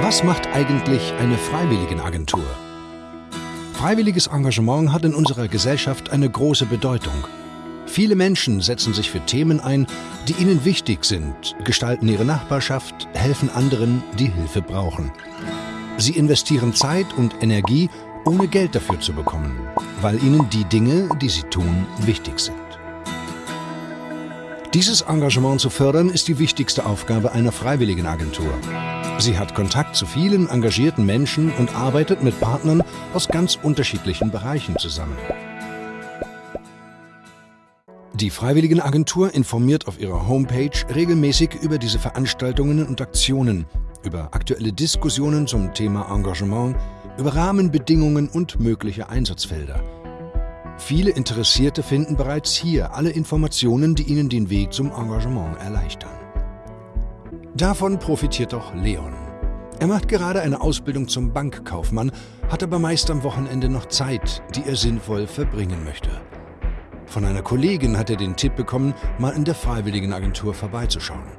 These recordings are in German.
Was macht eigentlich eine Freiwilligenagentur? Freiwilliges Engagement hat in unserer Gesellschaft eine große Bedeutung. Viele Menschen setzen sich für Themen ein, die ihnen wichtig sind, gestalten ihre Nachbarschaft, helfen anderen, die Hilfe brauchen. Sie investieren Zeit und Energie, ohne Geld dafür zu bekommen, weil ihnen die Dinge, die sie tun, wichtig sind. Dieses Engagement zu fördern, ist die wichtigste Aufgabe einer Freiwilligenagentur. Sie hat Kontakt zu vielen engagierten Menschen und arbeitet mit Partnern aus ganz unterschiedlichen Bereichen zusammen. Die Freiwilligenagentur informiert auf ihrer Homepage regelmäßig über diese Veranstaltungen und Aktionen, über aktuelle Diskussionen zum Thema Engagement, über Rahmenbedingungen und mögliche Einsatzfelder. Viele Interessierte finden bereits hier alle Informationen, die ihnen den Weg zum Engagement erleichtern. Davon profitiert auch Leon. Er macht gerade eine Ausbildung zum Bankkaufmann, hat aber meist am Wochenende noch Zeit, die er sinnvoll verbringen möchte. Von einer Kollegin hat er den Tipp bekommen, mal in der Freiwilligenagentur vorbeizuschauen.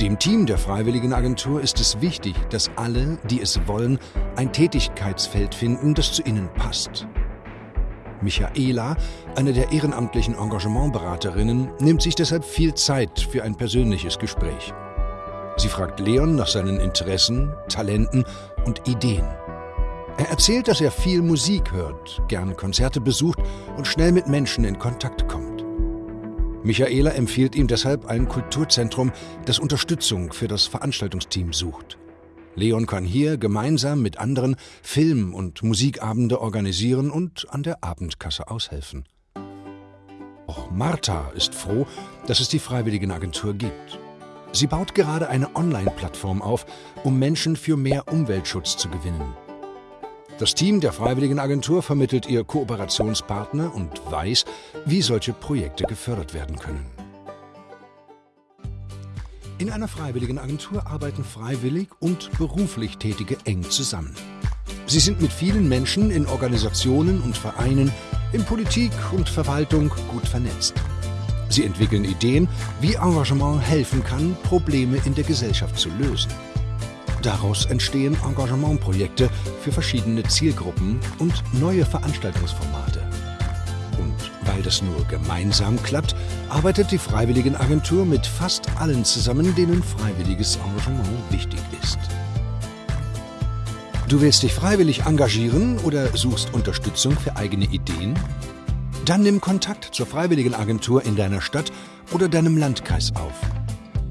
Dem Team der Freiwilligenagentur ist es wichtig, dass alle, die es wollen, ein Tätigkeitsfeld finden, das zu ihnen passt. Michaela, eine der ehrenamtlichen Engagementberaterinnen, nimmt sich deshalb viel Zeit für ein persönliches Gespräch. Sie fragt Leon nach seinen Interessen, Talenten und Ideen. Er erzählt, dass er viel Musik hört, gern Konzerte besucht und schnell mit Menschen in Kontakt kommt. Michaela empfiehlt ihm deshalb ein Kulturzentrum, das Unterstützung für das Veranstaltungsteam sucht. Leon kann hier gemeinsam mit anderen Film- und Musikabende organisieren und an der Abendkasse aushelfen. Auch Martha ist froh, dass es die Freiwilligenagentur gibt. Sie baut gerade eine Online-Plattform auf, um Menschen für mehr Umweltschutz zu gewinnen. Das Team der Freiwilligenagentur vermittelt ihr Kooperationspartner und weiß, wie solche Projekte gefördert werden können. In einer Freiwilligenagentur arbeiten freiwillig und beruflich Tätige eng zusammen. Sie sind mit vielen Menschen in Organisationen und Vereinen, in Politik und Verwaltung gut vernetzt. Sie entwickeln Ideen, wie Engagement helfen kann, Probleme in der Gesellschaft zu lösen. Daraus entstehen Engagementprojekte für verschiedene Zielgruppen und neue Veranstaltungsformate. Weil das nur gemeinsam klappt, arbeitet die Freiwilligenagentur mit fast allen zusammen, denen freiwilliges Engagement wichtig ist. Du willst dich freiwillig engagieren oder suchst Unterstützung für eigene Ideen? Dann nimm Kontakt zur Freiwilligenagentur in deiner Stadt oder deinem Landkreis auf.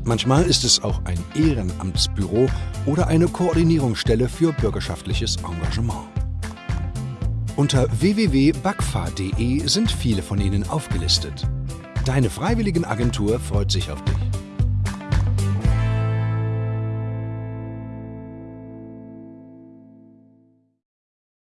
Manchmal ist es auch ein Ehrenamtsbüro oder eine Koordinierungsstelle für bürgerschaftliches Engagement. Unter www.bagfa.de sind viele von ihnen aufgelistet. Deine Freiwilligenagentur freut sich auf dich.